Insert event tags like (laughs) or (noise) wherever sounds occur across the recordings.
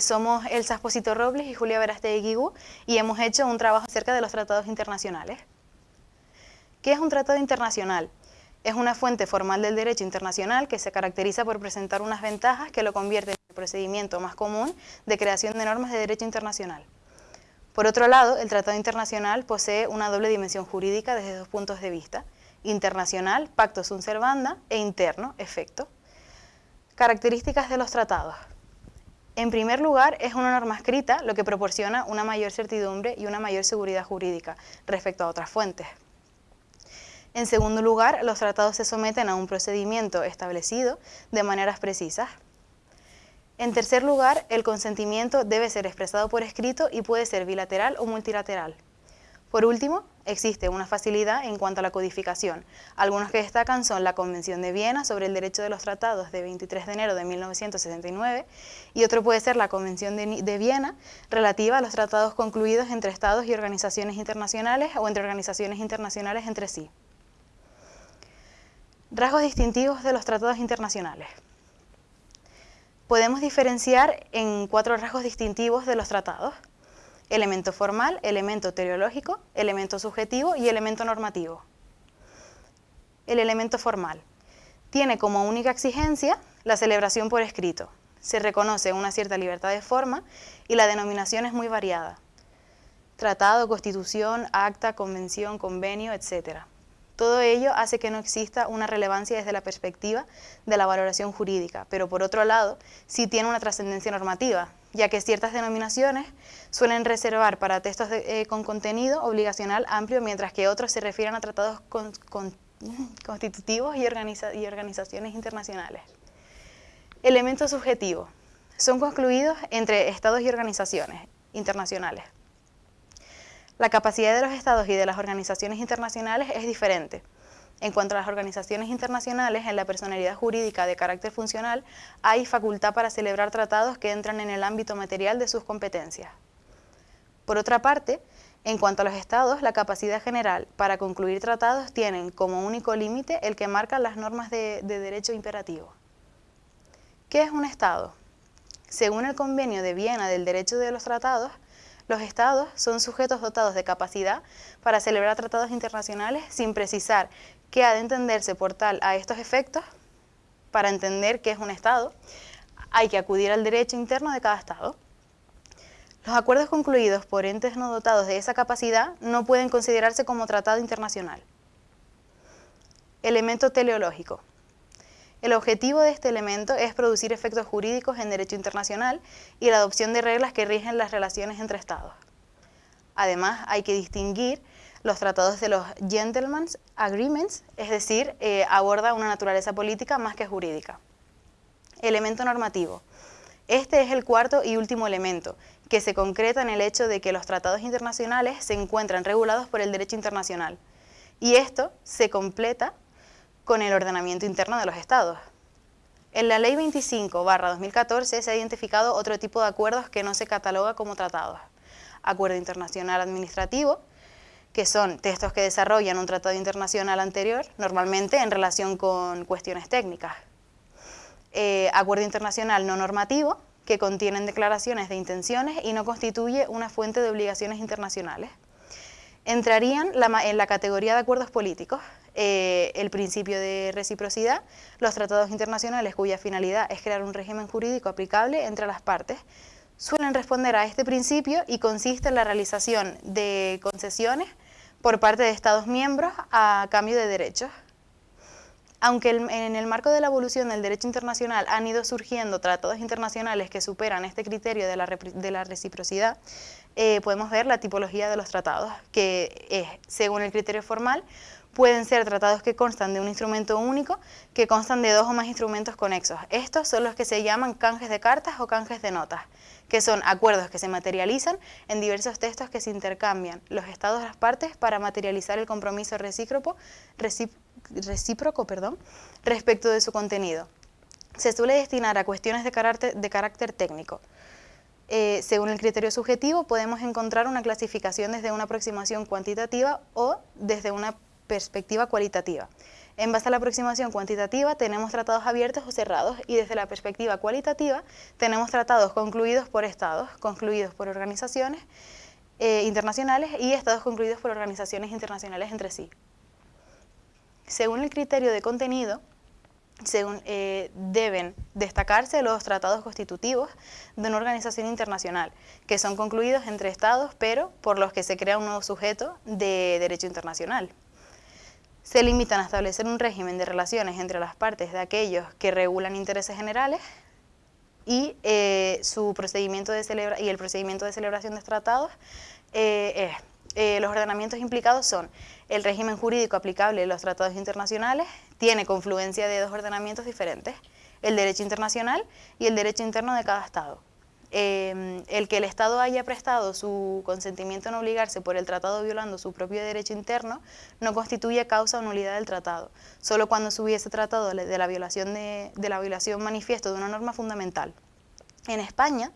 Somos Elsa Esposito Robles y Julia Verastegui Guigú y hemos hecho un trabajo acerca de los tratados internacionales. ¿Qué es un tratado internacional? Es una fuente formal del derecho internacional que se caracteriza por presentar unas ventajas que lo convierten en el procedimiento más común de creación de normas de derecho internacional. Por otro lado, el tratado internacional posee una doble dimensión jurídica desde dos puntos de vista, internacional, pacto sunt servanda, e interno, efecto. Características de los tratados. En primer lugar, es una norma escrita, lo que proporciona una mayor certidumbre y una mayor seguridad jurídica respecto a otras fuentes. En segundo lugar, los tratados se someten a un procedimiento establecido de maneras precisas. En tercer lugar, el consentimiento debe ser expresado por escrito y puede ser bilateral o multilateral. Por último, existe una facilidad en cuanto a la codificación. Algunos que destacan son la Convención de Viena sobre el Derecho de los Tratados de 23 de enero de 1969 y otro puede ser la Convención de, de Viena relativa a los tratados concluidos entre Estados y organizaciones internacionales o entre organizaciones internacionales entre sí. Rasgos distintivos de los tratados internacionales. Podemos diferenciar en cuatro rasgos distintivos de los tratados. Elemento formal, elemento teleológico, elemento subjetivo y elemento normativo. El elemento formal. Tiene como única exigencia la celebración por escrito. Se reconoce una cierta libertad de forma y la denominación es muy variada. Tratado, constitución, acta, convención, convenio, etc. Todo ello hace que no exista una relevancia desde la perspectiva de la valoración jurídica, pero por otro lado, sí tiene una trascendencia normativa, ya que ciertas denominaciones suelen reservar para textos eh, con contenido obligacional amplio, mientras que otros se refieren a tratados (laughs) constitutivos y, y organizaciones internacionales. Elementos subjetivos. Son concluidos entre estados y organizaciones internacionales. La capacidad de los estados y de las organizaciones internacionales es diferente. En cuanto a las organizaciones internacionales, en la personalidad jurídica de carácter funcional hay facultad para celebrar tratados que entran en el ámbito material de sus competencias. Por otra parte, en cuanto a los estados, la capacidad general para concluir tratados tienen como único límite el que marcan las normas de, de derecho imperativo. ¿Qué es un estado? Según el convenio de Viena del derecho de los tratados, los estados son sujetos dotados de capacidad para celebrar tratados internacionales sin precisar qué ha de entenderse por tal a estos efectos. Para entender qué es un estado, hay que acudir al derecho interno de cada estado. Los acuerdos concluidos por entes no dotados de esa capacidad no pueden considerarse como tratado internacional. Elemento teleológico. El objetivo de este elemento es producir efectos jurídicos en derecho internacional y la adopción de reglas que rigen las relaciones entre Estados. Además, hay que distinguir los tratados de los Gentlemen's Agreements, es decir, eh, aborda una naturaleza política más que jurídica. Elemento normativo. Este es el cuarto y último elemento, que se concreta en el hecho de que los tratados internacionales se encuentran regulados por el derecho internacional. Y esto se completa con el ordenamiento interno de los estados. En la Ley 25-2014 se ha identificado otro tipo de acuerdos que no se cataloga como tratados. Acuerdo internacional administrativo, que son textos que desarrollan un tratado internacional anterior, normalmente en relación con cuestiones técnicas. Eh, acuerdo internacional no normativo, que contienen declaraciones de intenciones y no constituye una fuente de obligaciones internacionales. Entrarían en la categoría de acuerdos políticos, eh, el principio de reciprocidad, los tratados internacionales cuya finalidad es crear un régimen jurídico aplicable entre las partes, suelen responder a este principio y consiste en la realización de concesiones por parte de Estados miembros a cambio de derechos. Aunque en el marco de la evolución del derecho internacional han ido surgiendo tratados internacionales que superan este criterio de la, reciprocidad, eh, podemos ver la tipología de los tratados, que es, según el criterio formal, pueden ser tratados que constan de un instrumento único, que constan de dos o más instrumentos conexos. Estos son los que se llaman canjes de cartas o canjes de notas, que son acuerdos que se materializan en diversos textos que se intercambian los estados de las partes para materializar el compromiso recíproco, respecto de su contenido. Se suele destinar a cuestiones de carácter, de carácter técnico. Eh, según el criterio subjetivo podemos encontrar una clasificación desde una aproximación cuantitativa o desde una perspectiva cualitativa. En base a la aproximación cuantitativa tenemos tratados abiertos o cerrados y desde la perspectiva cualitativa tenemos tratados concluidos por estados, concluidos por organizaciones eh, internacionales y estados concluidos por organizaciones internacionales entre sí. Según el criterio de contenido, eh, deben destacarse los tratados constitutivos de una organización internacional, que son concluidos entre estados, pero por los que se crea un nuevo sujeto de derecho internacional se limitan a establecer un régimen de relaciones entre las partes de aquellos que regulan intereses generales y, eh, su procedimiento de celebra y el procedimiento de celebración de tratados eh, eh, los ordenamientos implicados son el régimen jurídico aplicable en los tratados internacionales, tiene confluencia de dos ordenamientos diferentes, el derecho internacional y el derecho interno de cada Estado. Em, el que el Estado haya prestado su consentimiento en obligarse por el tratado violando su propio derecho interno no constituye causa o nulidad del tratado, solo cuando se hubiese tratado de la violación, de, la violación manifiesto de una norma fundamental. En España,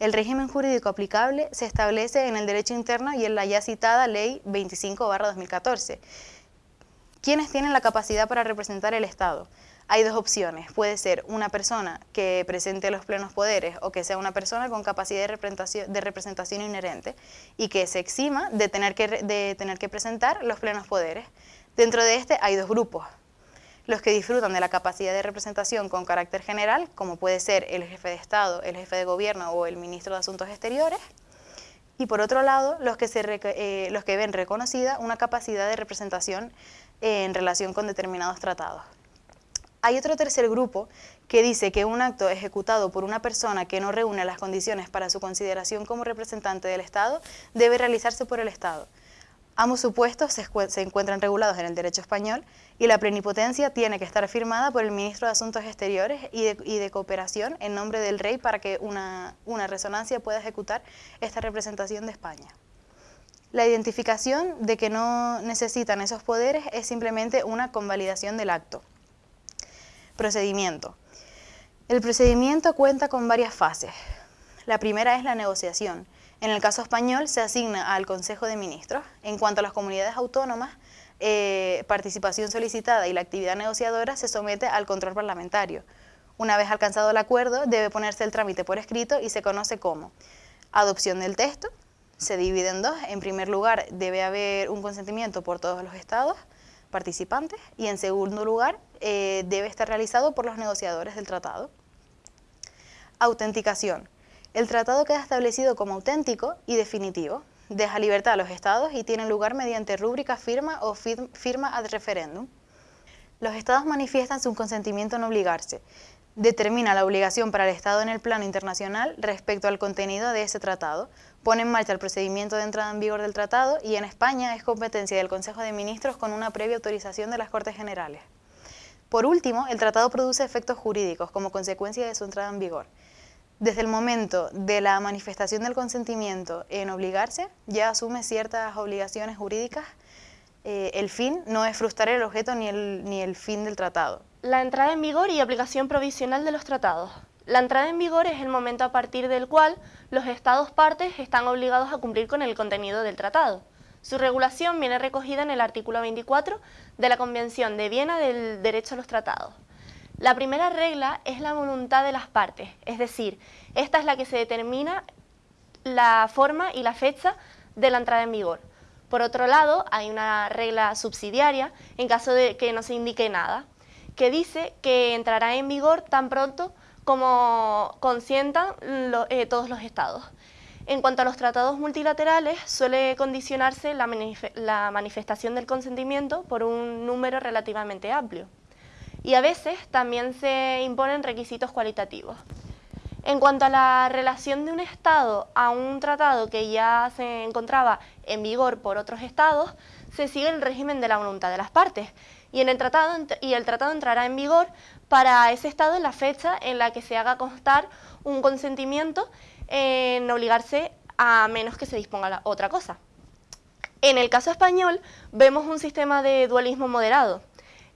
el régimen jurídico aplicable se establece en el derecho interno y en la ya citada Ley 25-2014. ¿Quiénes tienen la capacidad para representar el Estado? Hay dos opciones. Puede ser una persona que presente los plenos poderes o que sea una persona con capacidad de representación, de representación inherente y que se exima de tener, que, de tener que presentar los plenos poderes. Dentro de este hay dos grupos. Los que disfrutan de la capacidad de representación con carácter general, como puede ser el jefe de Estado, el jefe de Gobierno o el ministro de Asuntos Exteriores, y por otro lado, los que, se, eh, los que ven reconocida una capacidad de representación en relación con determinados tratados. Hay otro tercer grupo que dice que un acto ejecutado por una persona que no reúne las condiciones para su consideración como representante del Estado debe realizarse por el Estado. Ambos supuestos se, encuentran regulados en el derecho español y la plenipotencia tiene que estar firmada por el ministro de Asuntos Exteriores y de, Cooperación en nombre del rey para que una, resonancia pueda ejecutar esta representación de España. La identificación de que no necesitan esos poderes es simplemente una convalidación del acto. Procedimiento. El procedimiento cuenta con varias fases. La primera es la negociación. En el caso español se asigna al Consejo de Ministros. En cuanto a las comunidades autónomas, eh, participación solicitada y la actividad negociadora se somete al control parlamentario. Una vez alcanzado el acuerdo, debe ponerse el trámite por escrito y se conoce como adopción del texto, se divide en dos. En primer lugar, debe haber un consentimiento por todos los estados participantes y en segundo lugar eh, debe estar realizado por los negociadores del tratado. Autenticación. El tratado queda establecido como auténtico y definitivo. Deja libertad a los estados y tiene lugar mediante rúbrica firma o firma ad referéndum. Los estados manifiestan su consentimiento en obligarse. Determina la obligación para el Estado en el plano internacional respecto al contenido de ese tratado, pone en marcha el procedimiento de entrada en vigor del tratado y en España es competencia del Consejo de Ministros con una previa autorización de las Cortes Generales. Por último, el tratado produce efectos jurídicos como consecuencia de su entrada en vigor. Desde el momento de la manifestación del consentimiento en obligarse, ya asume ciertas obligaciones jurídicas. Eh, el fin no es frustrar el objeto ni el, ni el fin del tratado. La entrada en vigor y aplicación provisional de los tratados. La entrada en vigor es el momento a partir del cual los Estados partes están obligados a cumplir con el contenido del tratado. Su regulación viene recogida en el artículo 24 de la Convención de Viena del Derecho a los Tratados. La primera regla es la voluntad de las partes, es decir, esta es la que se determina la forma y la fecha de la entrada en vigor. Por otro lado, hay una regla subsidiaria en caso de que no se indique nada, que dice que entrará en vigor tan pronto como consientan eh, todos los estados. En cuanto a los tratados multilaterales, suele condicionarse la, la, manifestación del consentimiento por un número relativamente amplio. Y a veces también se imponen requisitos cualitativos. En cuanto a la relación de un Estado a un tratado que ya se encontraba en vigor por otros Estados, se sigue el régimen de la voluntad de las partes, y, en el tratado, y el tratado entrará en vigor para ese Estado en la fecha en la que se haga constar un consentimiento en obligarse a menos que se disponga otra cosa. En el caso español vemos un sistema de dualismo moderado,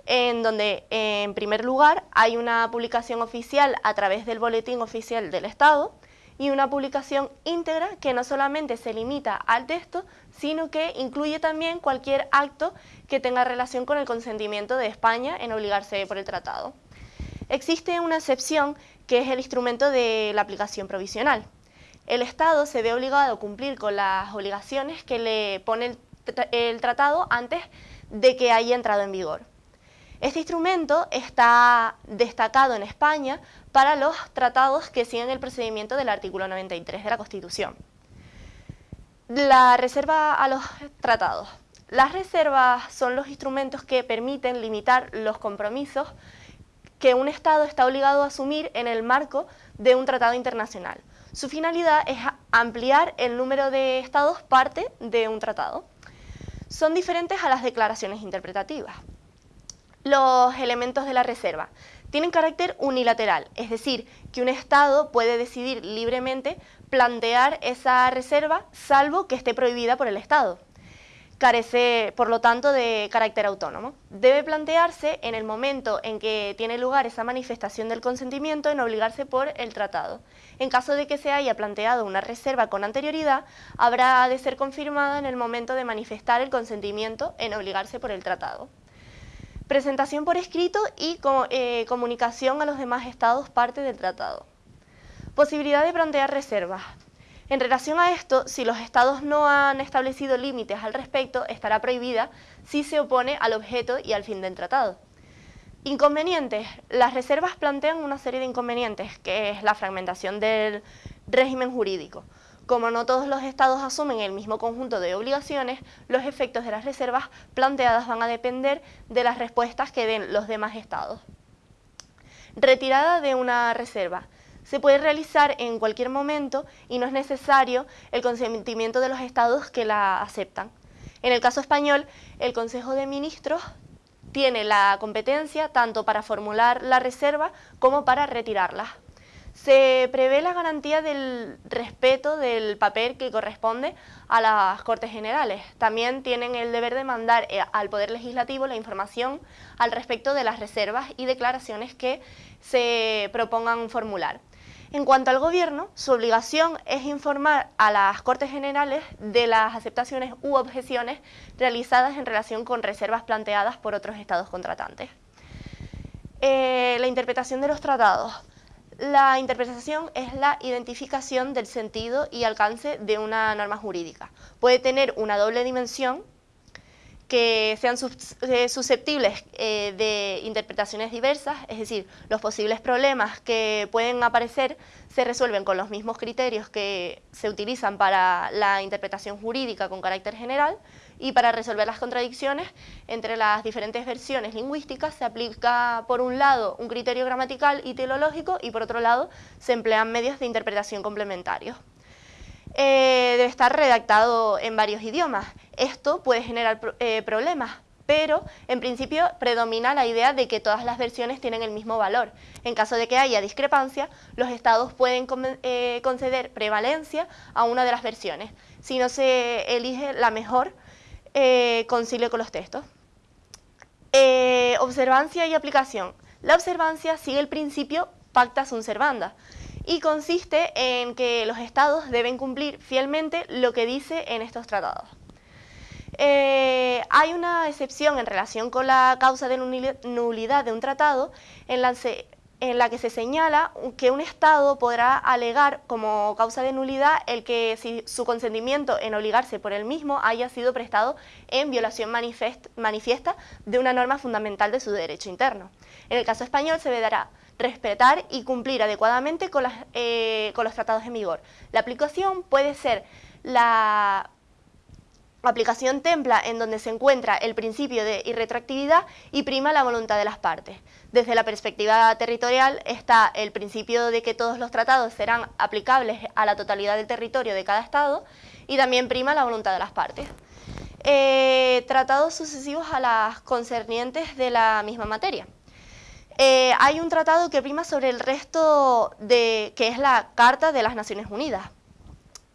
en donde en primer lugar hay una publicación oficial a través del boletín oficial del Estado y una publicación íntegra que no solamente se limita al texto, sino que incluye también cualquier acto que tenga relación con el consentimiento de España en obligarse por el tratado. Existe una excepción que es el instrumento de la aplicación provisional. El Estado se ve obligado a cumplir con las obligaciones que le pone el, tratado antes de que haya entrado en vigor. Este instrumento está destacado en España para los tratados que siguen el procedimiento del artículo 93 de la Constitución. La reserva a los tratados. Las reservas son los instrumentos que permiten limitar los compromisos que un Estado está obligado a asumir en el marco de un tratado internacional. Su finalidad es ampliar el número de Estados parte de un tratado. Son diferentes a las declaraciones interpretativas. Los elementos de la reserva tienen carácter unilateral, es decir, que un Estado puede decidir libremente plantear esa reserva salvo que esté prohibida por el Estado carece, por lo tanto, de carácter autónomo. Debe plantearse en el momento en que tiene lugar esa manifestación del consentimiento en obligarse por el tratado. En caso de que se haya planteado una reserva con anterioridad, habrá de ser confirmada en el momento de manifestar el consentimiento en obligarse por el tratado. Presentación por escrito y eh, comunicación a los demás estados parte del tratado. Posibilidad de plantear reservas. En relación a esto, si los estados no han establecido límites al respecto, estará prohibida si se opone al objeto y al fin del tratado. Inconvenientes. Las reservas plantean una serie de inconvenientes, que es la fragmentación del régimen jurídico. Como no todos los estados asumen el mismo conjunto de obligaciones, los efectos de las reservas planteadas van a depender de las respuestas que den los demás estados. Retirada de una reserva se puede realizar en cualquier momento y no es necesario el consentimiento de los estados que la aceptan. En el caso español, el Consejo de Ministros tiene la competencia tanto para formular la reserva como para retirarla. Se prevé la garantía del respeto del papel que corresponde a las Cortes Generales. También tienen el deber de mandar eh, al Poder Legislativo la información al respecto de las reservas y declaraciones que se propongan formular. En cuanto al Gobierno, su obligación es informar a las Cortes Generales de las aceptaciones u objeciones realizadas en relación con reservas planteadas por otros estados contratantes. Eh, la interpretación de los tratados. La interpretación es la identificación del sentido y alcance de una norma jurídica. Puede tener una doble dimensión, que sean eh, susceptibles eh, de interpretaciones diversas, es decir, los posibles problemas que pueden aparecer se resuelven con los mismos criterios que se utilizan para la interpretación jurídica con carácter general y para resolver las contradicciones entre las diferentes versiones lingüísticas se aplica por un lado un criterio gramatical y teológico y por otro lado se emplean medios de interpretación complementarios. Eh, debe estar redactado en varios idiomas. Esto puede generar eh, problemas, pero en principio predomina la idea de que todas las versiones tienen el mismo valor. En caso de que haya discrepancia, los estados pueden eh, conceder prevalencia a una de las versiones. Si no se elige la mejor, concilio con los textos. observancia y aplicación. La observancia sigue el principio pacta sunt servanda y consiste en que los estados deben cumplir fielmente lo que dice en estos tratados. Eh, hay una excepción en relación con la causa de nulidad de un tratado en la, en la que se señala que un Estado podrá alegar como causa de nulidad el que si su consentimiento en obligarse por él mismo haya sido prestado en violación manifiesta de una norma fundamental de su derecho interno. En el caso español se verá respetar y cumplir adecuadamente con, eh, con los tratados en vigor. La aplicación puede ser la aplicación templa en donde se encuentra el principio de irretractividad y prima la voluntad de las partes. Desde la perspectiva territorial está el principio de que todos los tratados serán aplicables a la totalidad del territorio de cada estado y también prima la voluntad de las partes. Eh, tratados sucesivos a las concernientes de la misma materia. Eh, hay un tratado que prima sobre el resto de que es la Carta de las Naciones Unidas.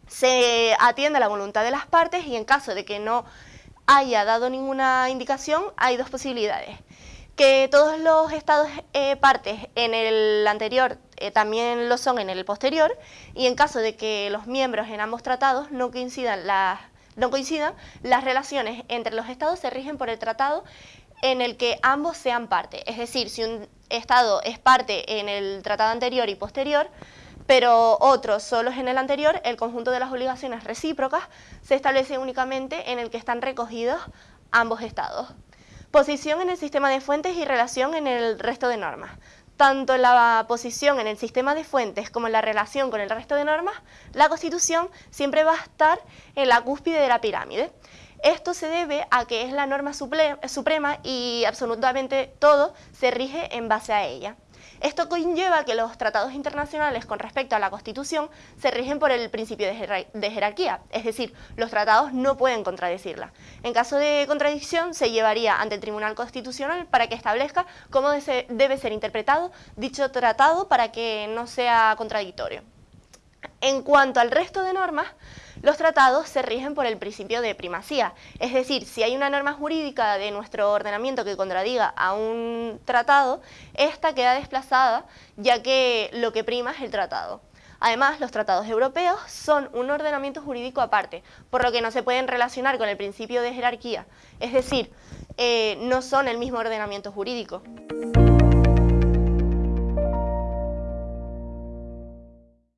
Se atiende a la voluntad de las partes y en caso de que no haya dado ninguna indicación, hay dos posibilidades. Que todos los estados eh, partes en el anterior eh, también lo son en el posterior, y en caso de que los miembros en ambos tratados no coincidan las, no coincidan, las relaciones entre los estados se rigen por el tratado en el que ambos sean parte. Es decir, si un estado es parte en el tratado anterior y posterior, pero otro solo es en el anterior, el conjunto de las obligaciones recíprocas se establece únicamente en el que están recogidos ambos estados. Posición en el sistema de fuentes y relación en el resto de normas. Tanto la posición en el sistema de fuentes como la relación con el resto de normas, la Constitución siempre va a estar en la cúspide de la pirámide. Esto se debe a que es la norma suprema y absolutamente todo se rige en base a ella. Esto conlleva que los tratados internacionales con respecto a la Constitución se rigen por el principio de, jerarquía, es decir, los tratados no pueden contradecirla. En caso de contradicción, se llevaría ante el Tribunal Constitucional para que establezca cómo debe ser interpretado dicho tratado para que no sea contradictorio. En cuanto al resto de normas, los tratados se rigen por el principio de primacía, es decir, si hay una norma jurídica de nuestro ordenamiento que contradiga a un tratado, esta queda desplazada ya que lo que prima es el tratado. Además, los tratados europeos son un ordenamiento jurídico aparte, por lo que no se pueden relacionar con el principio de jerarquía, es decir, eh, no son el mismo ordenamiento jurídico.